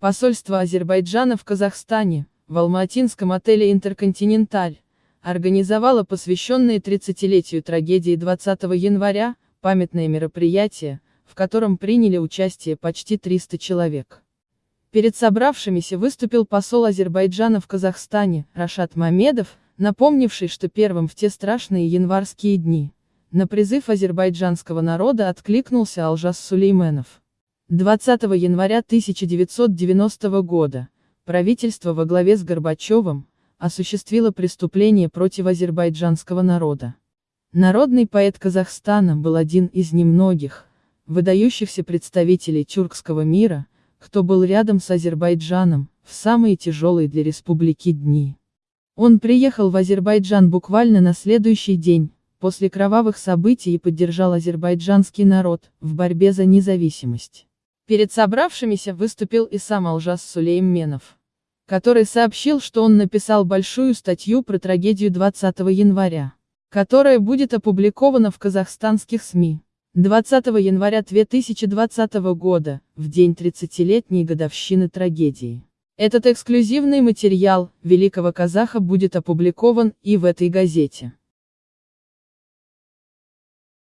Посольство Азербайджана в Казахстане, в Алматинском отеле «Интерконтиненталь», организовало посвященное 30-летию трагедии 20 января, памятное мероприятие, в котором приняли участие почти 300 человек. Перед собравшимися выступил посол Азербайджана в Казахстане, Рашат Мамедов, напомнивший, что первым в те страшные январские дни, на призыв азербайджанского народа откликнулся Алжас Сулейменов. 20 января 1990 года, правительство во главе с Горбачевым, осуществило преступление против азербайджанского народа. Народный поэт Казахстана был один из немногих, выдающихся представителей тюркского мира, кто был рядом с Азербайджаном, в самые тяжелые для республики дни. Он приехал в Азербайджан буквально на следующий день, после кровавых событий и поддержал азербайджанский народ, в борьбе за независимость. Перед собравшимися выступил и сам Алжас Сулейменов, который сообщил, что он написал большую статью про трагедию 20 января, которая будет опубликована в казахстанских СМИ. 20 января 2020 года, в день 30-летней годовщины трагедии. Этот эксклюзивный материал, великого казаха будет опубликован и в этой газете.